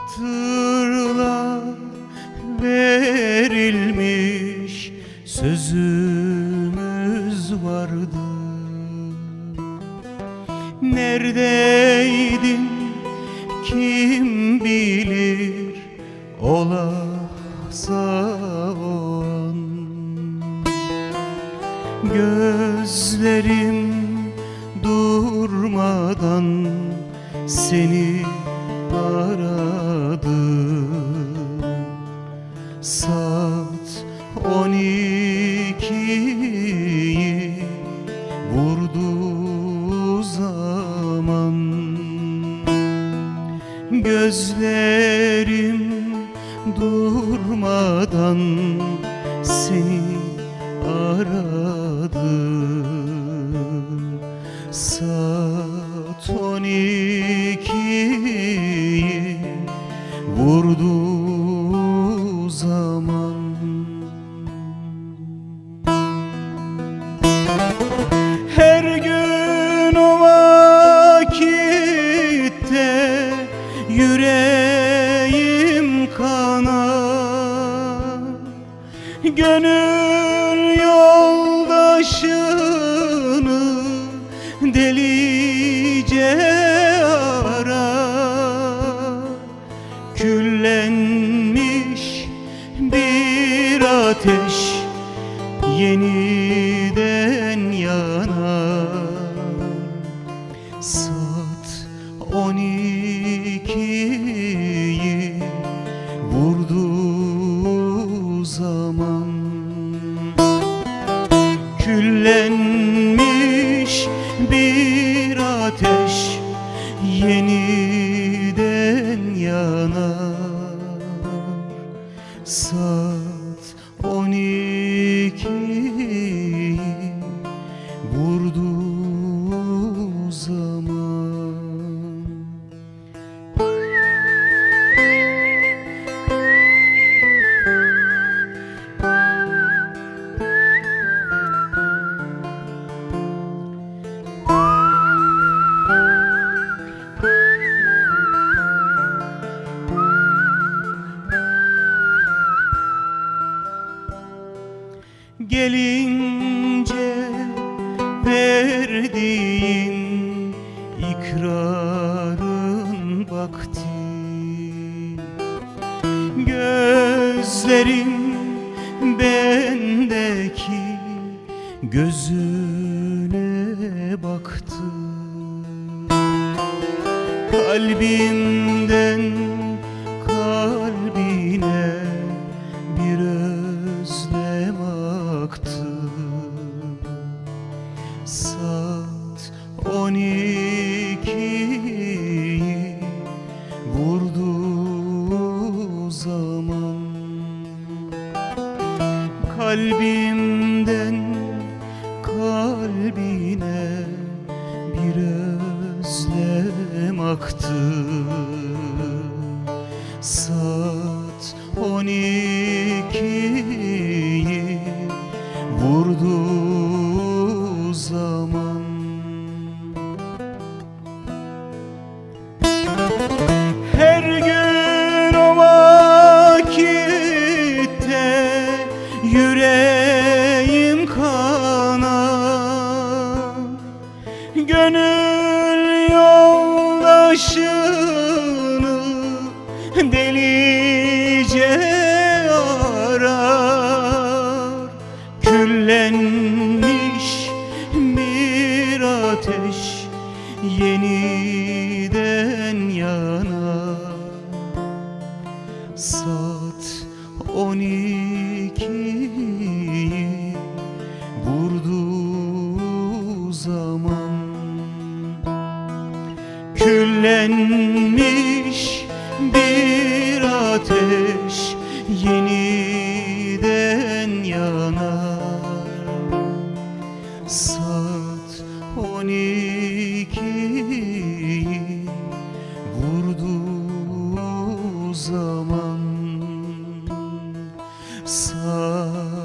Hatırla verilmiş sözümüz vardı. Neredeydin kim bilir olahsa o an Gözlerim durmadan seni aradı Gözlerim durmadan seni aradı Saat on ikiyi vurdu kanar Gönül yoldaşını delice arar Küllenmiş bir ateş yeniden yeniden verdiğin ikrarın vakti. Gözlerim bendeki gözüne baktı. Kalbimden on ikiyi vurdu zaman. Kalbimden kalbine bir özlem aktı. Saat on ikiyi yoldaşını delice arar. Küllenmiş bir ateş yeniden yanar. Saat on ikiyi Küllenmiş bir ateş yeniden yanar. Saat on ikiyi vurdu zaman Saat